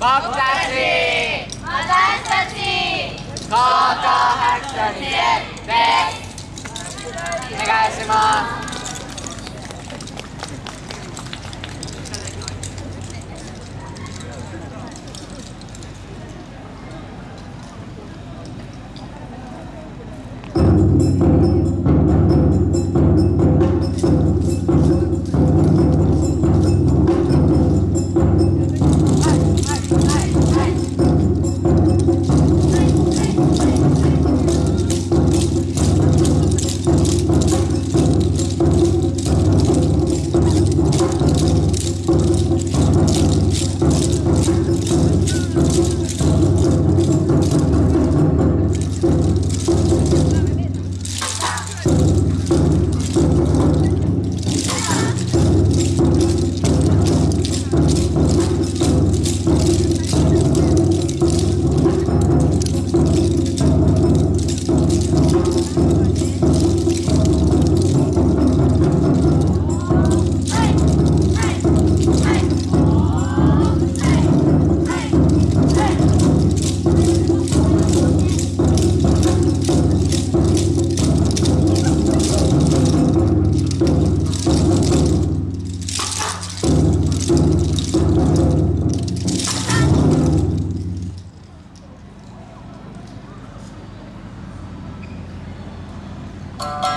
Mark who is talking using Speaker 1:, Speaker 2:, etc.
Speaker 1: 僕たち。
Speaker 2: 私たち。
Speaker 1: 高校白書2年です Bye.